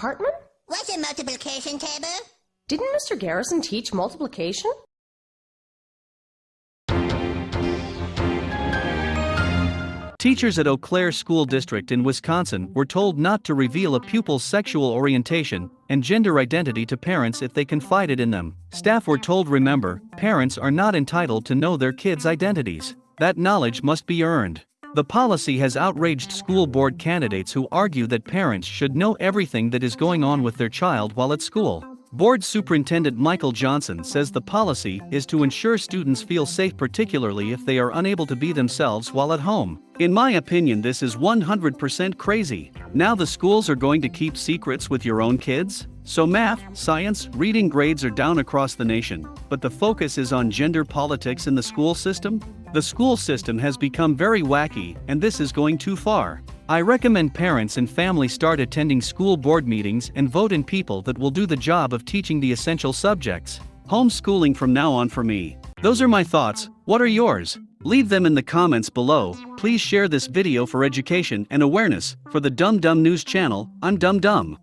Cartman? What's a multiplication table? Didn't Mr. Garrison teach multiplication? Teachers at Eau Claire School District in Wisconsin were told not to reveal a pupil's sexual orientation and gender identity to parents if they confided in them. Staff were told remember, parents are not entitled to know their kids' identities. That knowledge must be earned. The policy has outraged school board candidates who argue that parents should know everything that is going on with their child while at school. Board Superintendent Michael Johnson says the policy is to ensure students feel safe, particularly if they are unable to be themselves while at home. In my opinion, this is 100% crazy. Now the schools are going to keep secrets with your own kids? So math, science, reading grades are down across the nation, but the focus is on gender politics in the school system? The school system has become very wacky, and this is going too far. I recommend parents and families start attending school board meetings and vote in people that will do the job of teaching the essential subjects. Homeschooling from now on for me. Those are my thoughts, what are yours? Leave them in the comments below, please share this video for education and awareness, for the Dumb Dumb News channel, I'm Dumb Dumb.